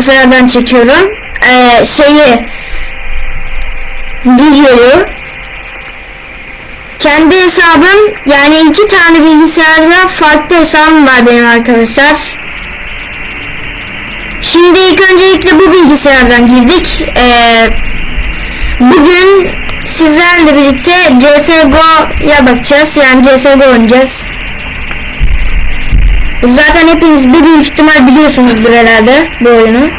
bilgisayardan çekiyorum. Ee, şeyi videoyu kendi hesabım yani iki tane bilgisayarda farklı hesabım var benim arkadaşlar. Şimdi ilk öncelikle bu bilgisayardan girdik. Ee, bugün sizlerle birlikte CSGO'ya bakacağız. Yani CSGO oynayacağız. Zaten hepiniz bir büyük ihtimal biliyorsunuzdur herhalde bu oyunu.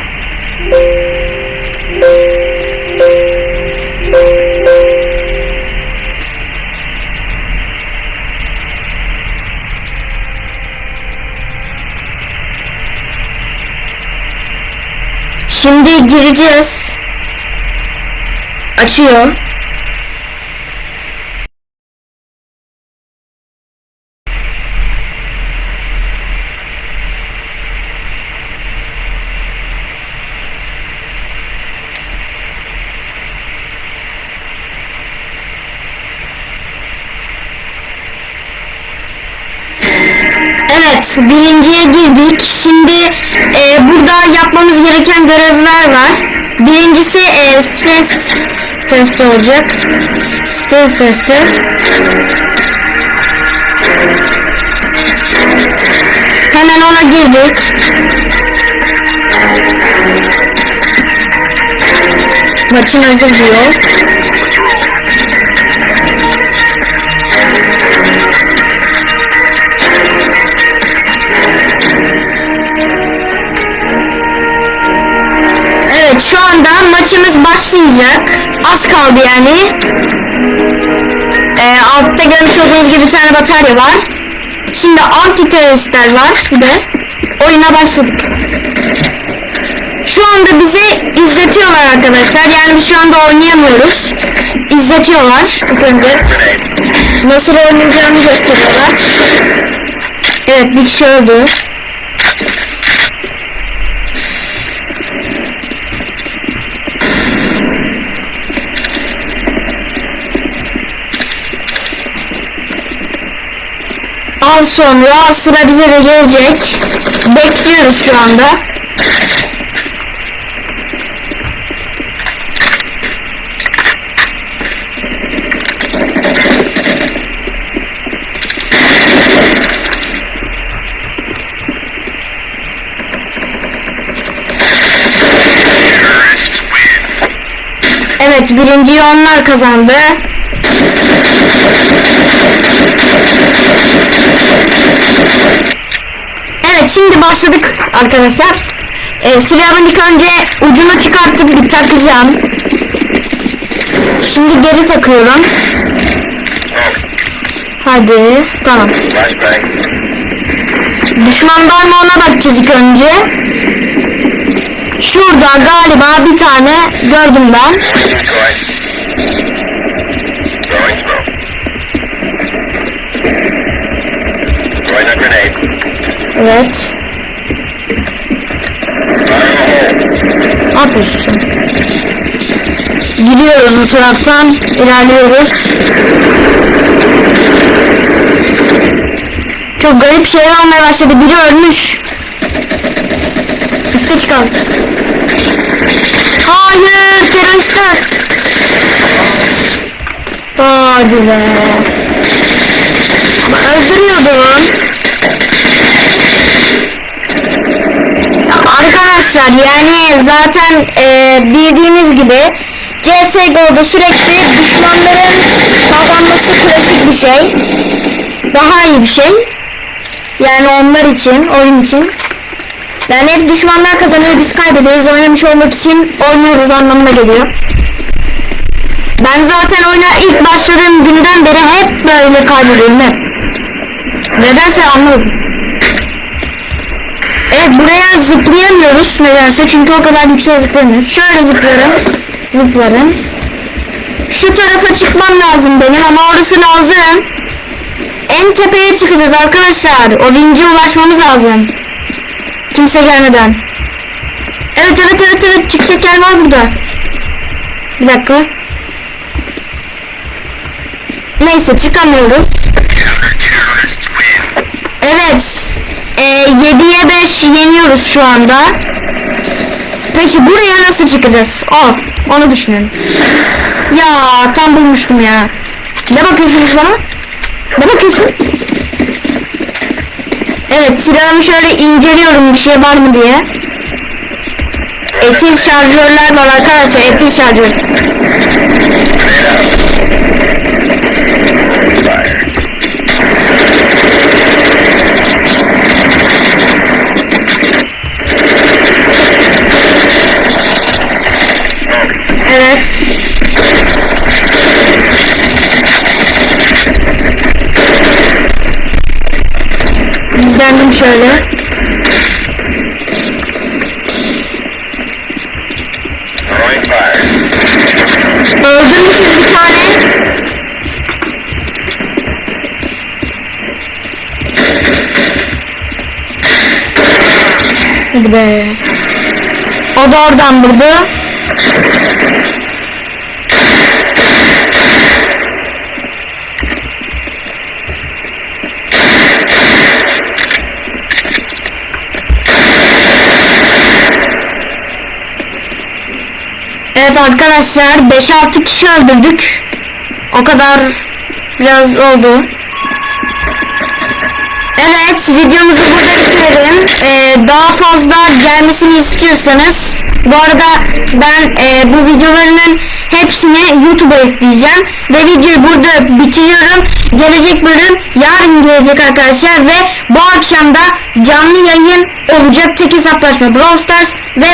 Şimdi gireceğiz. Açıyor. Evet, birinciye girdik. Şimdi e, burada yapmamız gereken görevler var. Birincisi e, stres testi olacak. Stres testi. Hemen ona girdik. Maçın hazır diyor. Maçımız başlayacak. Az kaldı yani. Ee, altta görmüş olduğunuz gibi bir tane batarya var. Şimdi anti teröristler var bir de. Oyuna başladık. Şu anda bizi izletiyorlar arkadaşlar. Yani şu anda oynayamıyoruz. İzletiyorlar ilk önce. Nasıl oynayacağını gösteriyorlar. Evet bir kişi öldü. Az sonra sıra bize de gelecek. Bekliyoruz şu anda. Evet birinciyi onlar kazandı. Evet şimdi başladık arkadaşlar. Ee, silahımın ilk önce ucunu çıkartıp bir takacağım. Şimdi geri takıyorum. Hadi tamam. Düşman var mı ona bakacağız ilk önce. Şurada galiba bir tane gördüm ben. Evet. Ne yapıyorsun? Gidiyoruz bu taraftan. ilerliyoruz. Çok garip şeyler olmaya başladı. Biri ölmüş. Üste çıkalım. Hayır teröristler. Hadi be. Ama öldürüyordun. Ya Arkadaşlar yani zaten e, bildiğiniz gibi CSGO'da sürekli düşmanların kazanması klasik bir şey. Daha iyi bir şey. Yani onlar için, oyun için. Yani hep düşmanlar kazanıyor, biz kaybediyoruz. Oynamış olmak için oynuyoruz anlamına geliyor. Ben zaten oyuna ilk başladığım günden beri hep böyle kaybediyorum hep. Nedense anlamadım. Evet buraya zıplayamıyoruz nedense çünkü o kadar yüksek zıplamıyoruz. Şöyle zıplarım. Zıplarım. Şu tarafa çıkmam lazım benim ama orası lazım. En tepeye çıkacağız arkadaşlar. O vince ulaşmamız lazım. Kimse gelmeden. Evet evet evet evet çıkacak yer var burada. Bir dakika. Neyse çıkamıyoruz. Evet. E, 7'ye 5 yeniyoruz şu anda. Peki buraya nasıl çıkacağız? O, onu düşünün. Ya tam bulmuştum ya. Ne bakıyorsunuz bana? Ne bakıyorsun? Evet silahımı şöyle inceliyorum bir şey var mı diye. Etil şarjörler var arkadaşlar etil şarjör. Şöyle. Öldürmüşüz bir tane. Hadi be. O da oradan vurdu. Evet arkadaşlar 5-6 kişi öldürdük. O kadar biraz oldu. Evet videomuzu burada bitirelim. Ee, daha fazla gelmesini istiyorsanız bu arada ben e, bu videolarının hepsini YouTube'a ekleyeceğim ve videoyu burada bitiriyorum. Gelecek bölüm yarın gelecek arkadaşlar ve bu akşam da canlı yayın olacak tek hesaplaşma Brawl Stars ve